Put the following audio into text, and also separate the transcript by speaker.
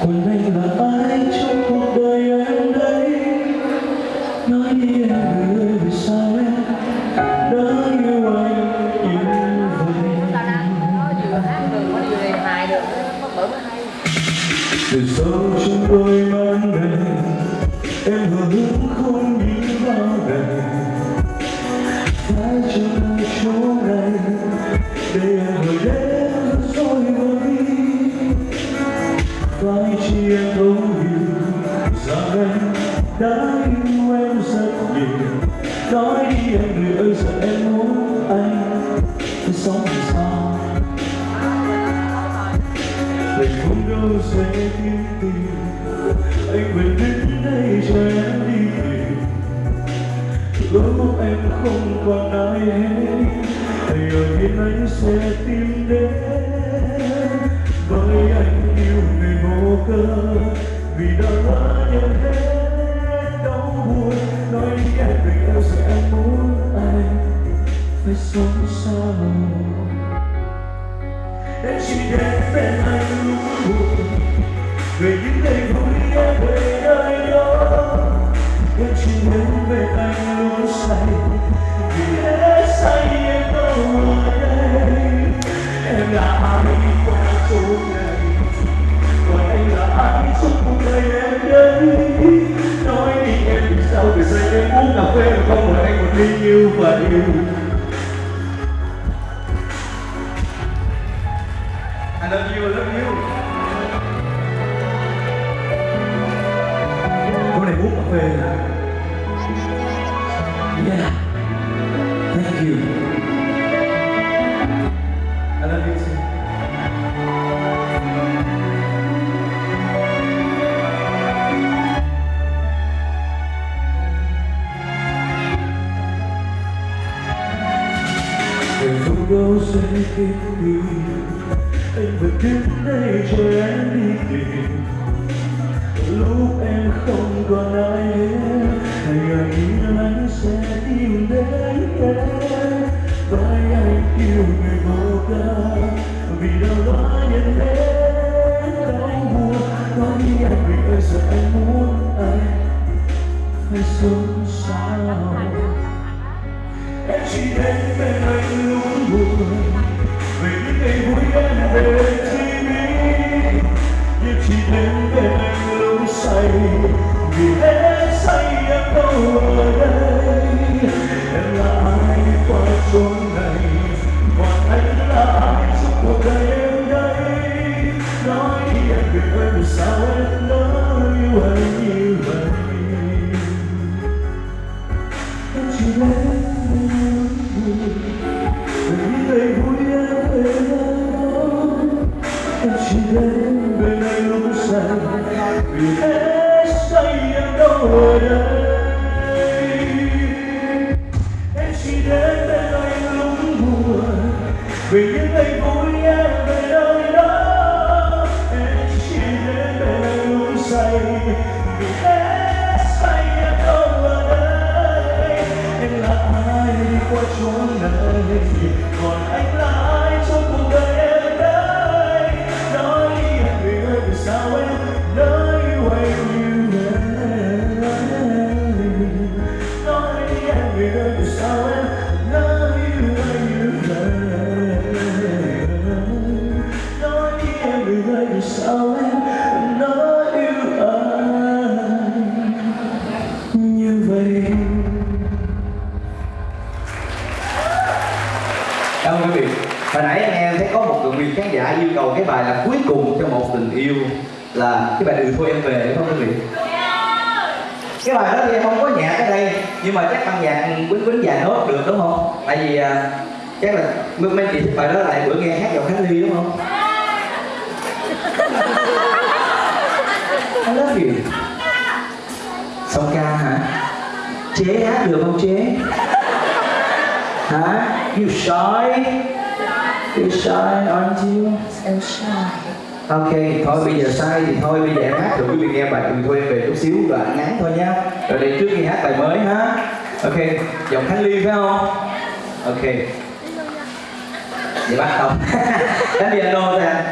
Speaker 1: còn anh là ai trong cuộc đời em đây. Nói đi em ơi, vì sao em đã yêu anh như vậy?
Speaker 2: Ta đang vừa hát được có vừa đề hài được nó bởi mới hay
Speaker 1: từ sâu trong đôi mắt này, em hứa sẽ kiếm tìm Anh vẫn đến đây cho em đi. Tìm Lúc em không còn ai hết. Thì ở bên anh sẽ tìm đến Với vâng, anh yêu người vô cơ Vì đã lỡ nhận hết đau buồn. Nói đi em vì yêu sẽ muốn anh Phải sống sao em chỉ đến bên anh lúc buồn về những ngày vui em về nơi đó em chỉ nhớ về anh luôn say vì thế say em đâu ở đây em là ai qua chỗ này còn anh là ai suốt cuộc đời em đây nói đi em vì sao từ giờ em muốn cà phê mà không mời anh một ly như vậy Cô này uống cà phê à? Yeah. Thank you. I love you too. Người không đâu sẽ kịp tìm anh vẫn đứng đây yêu người vô ca vì đâu đó nhận thế, đau buồn nói đi anh vì ơi giờ anh muốn anh phải sống sao? Em chỉ đến bên anh lúc buồn. Vì những ngày vui em về chỉ biết nhưng chỉ đến bên anh lúc say. Vì hết say em đâu là ai trong cuộc đời em đây nói đi anh đừng ơi vì sao em đã yêu anh như vậy em chỉ đến bên anh lúc buồn về vui em về nơi em chỉ đến bên anh lúc say vì hết say em đâu ở đây vì những ngày vui em về nơi đó, em chỉ đến bên anh lúc say. Vì hết
Speaker 3: Cảm ơn quý vị. Hồi nãy anh em thấy có một người khán giả yêu cầu cái bài là cuối cùng cho một tình yêu là cái bài đừng thôi em về đúng không quý vị? Cái bài đó thì không có nhạc ở đây nhưng mà chắc bằng nhạc quýnh quýnh dài nốt được đúng không? Tại vì à, chắc là mấy mấy chị thích bài đó lại bữa nghe hát giọng Khánh Ly đúng không? I love you. Song ca hả? Chế hát được không chế? Hả? You shy? You shy, aren't you?
Speaker 2: em sai
Speaker 3: Ok, thôi bây giờ sai thì thôi bây giờ em hát rồi quý vị nghe bài đừng thôi em về chút xíu đoạn ngắn thôi nha Rồi để trước khi hát bài mới ha Ok, giọng Khánh Ly phải không? Ok Vậy bắt đầu Đánh piano ra